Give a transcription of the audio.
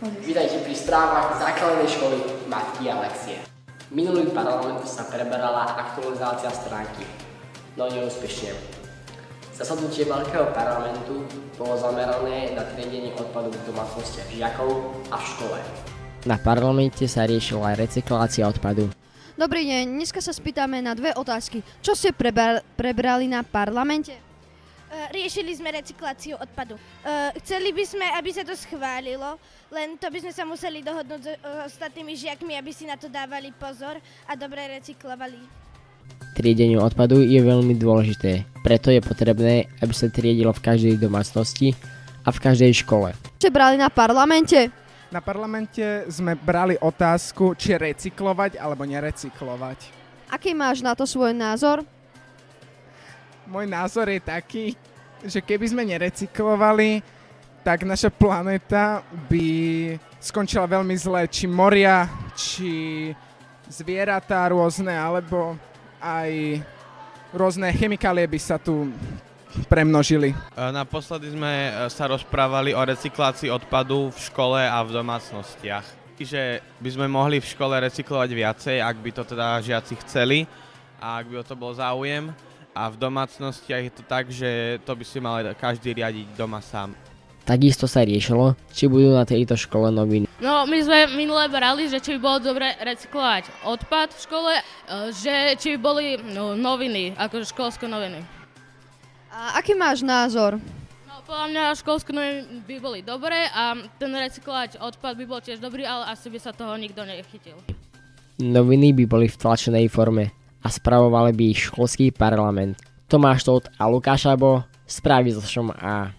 Vítajte pri správach základnej školy Matky Alexie. Minulý parlament sa preberala aktualizácia stránky, no neúspešne. Zasadnutie Veľkého parlamentu bolo zamerané na triedenie odpadu v domácnostiach žiakov a v škole. Na parlamente sa riešila aj recyklácia odpadu. Dobrý deň, dneska sa spýtame na dve otázky. Čo ste prebral, prebrali na parlamente? Uh, riešili sme recykláciu odpadu. Uh, chceli by sme, aby sa to schválilo, len to by sme sa museli dohodnúť s uh, ostatnými žiakmi, aby si na to dávali pozor a dobre recyklovali. Triedenie odpadu je veľmi dôležité, preto je potrebné, aby sa triedilo v každej domácnosti a v každej škole. Čo brali na parlamente? Na parlamente sme brali otázku, či recyklovať alebo nerecyklovať. Aký máš na to svoj názor? Môj názor je taký, že keby sme nerecyklovali, tak naša planéta by skončila veľmi zle. Či moria, či zvieratá rôzne, alebo aj rôzne chemikálie by sa tu premnožili. Naposledy sme sa rozprávali o recyklácii odpadu v škole a v domácnostiach. Že by sme mohli v škole recyklovať viacej, ak by to teda žiaci chceli a ak by o to bol záujem a v domácnostiach je to tak, že to by si mal každý riadiť doma sám. Takisto sa riešilo, či budú na tejto škole noviny. No, my sme minule brali, že či by bolo dobre recyklovať odpad v škole, e, že či by boli no, noviny, akože školské noviny. A aký máš názor? No, podľa mňa školské noviny by boli dobré a ten recyklovať odpad by bol tiež dobrý, ale asi by sa toho nikto nechytil. Noviny by boli v tlačenej forme a spravovali by ich školský parlament. Tomáš Todt a Lukáš Abo, správy zo Šom A.